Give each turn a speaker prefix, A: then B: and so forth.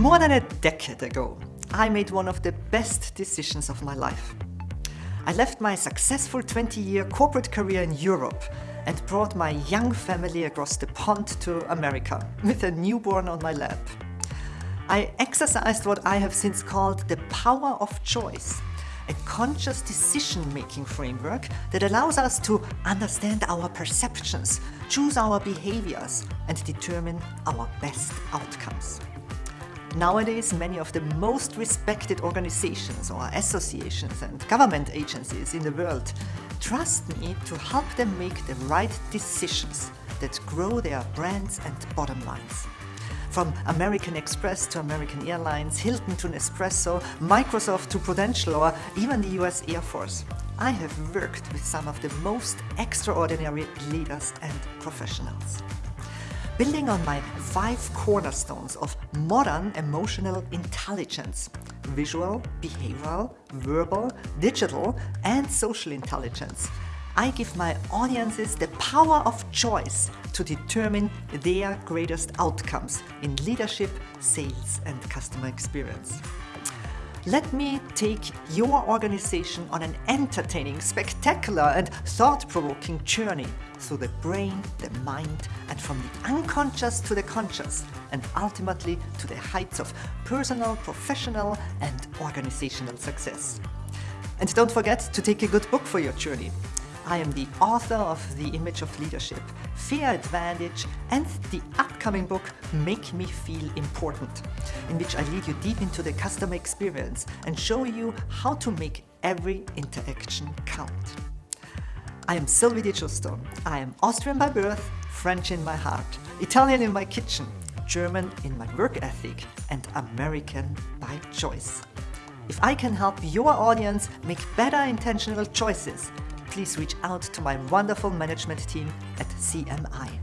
A: More than a decade ago, I made one of the best decisions of my life. I left my successful 20-year corporate career in Europe and brought my young family across the pond to America with a newborn on my lap. I exercised what I have since called the power of choice, a conscious decision-making framework that allows us to understand our perceptions, choose our behaviors and determine our best outcomes. Nowadays, many of the most respected organizations or associations and government agencies in the world trust me to help them make the right decisions that grow their brands and bottom lines. From American Express to American Airlines, Hilton to Nespresso, Microsoft to Prudential or even the US Air Force. I have worked with some of the most extraordinary leaders and professionals. Building on my five cornerstones of modern emotional intelligence, visual, behavioral, verbal, digital and social intelligence, I give my audiences the power of choice to determine their greatest outcomes in leadership, sales and customer experience. Let me take your organization on an entertaining, spectacular and thought-provoking journey through the brain, the mind and from the unconscious to the conscious and ultimately to the heights of personal, professional and organizational success. And don't forget to take a good book for your journey. I am the author of The Image of Leadership, Fair Advantage and the upcoming book Make Me Feel Important, in which I lead you deep into the customer experience and show you how to make every interaction count. I am Sylvie Di Giusto. I am Austrian by birth, French in my heart, Italian in my kitchen, German in my work ethic and American by choice. If I can help your audience make better intentional choices, please reach out to my wonderful management team at CMI.